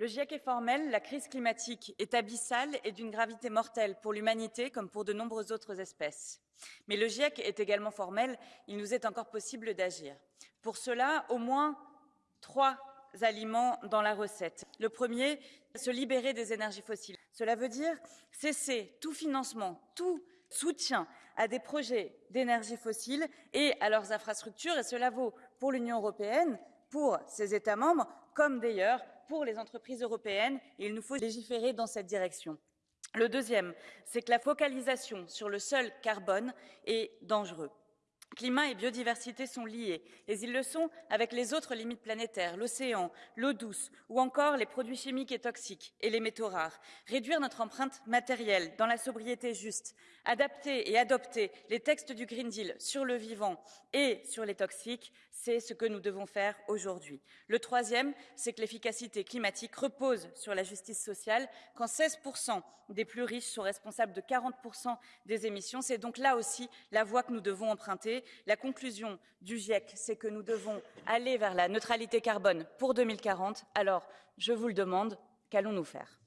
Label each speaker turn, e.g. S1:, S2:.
S1: Le GIEC est formel, la crise climatique est abyssale et d'une gravité mortelle pour l'humanité comme pour de nombreuses autres espèces. Mais le GIEC est également formel, il nous est encore possible d'agir. Pour cela, au moins trois aliments dans la recette. Le premier, se libérer des énergies fossiles. Cela veut dire cesser tout financement, tout soutien à des projets d'énergie fossile et à leurs infrastructures, et cela vaut pour l'Union européenne, pour ses États membres, comme d'ailleurs pour les entreprises européennes, il nous faut légiférer dans cette direction. Le deuxième, c'est que la focalisation sur le seul carbone est dangereux. Climat et biodiversité sont liés, et ils le sont avec les autres limites planétaires, l'océan, l'eau douce, ou encore les produits chimiques et toxiques et les métaux rares. Réduire notre empreinte matérielle dans la sobriété juste, adapter et adopter les textes du Green Deal sur le vivant et sur les toxiques, c'est ce que nous devons faire aujourd'hui. Le troisième, c'est que l'efficacité climatique repose sur la justice sociale, quand 16% des plus riches sont responsables de 40% des émissions. C'est donc là aussi la voie que nous devons emprunter la conclusion du GIEC, c'est que nous devons aller vers la neutralité carbone pour 2040. Alors, je vous le demande, qu'allons-nous faire?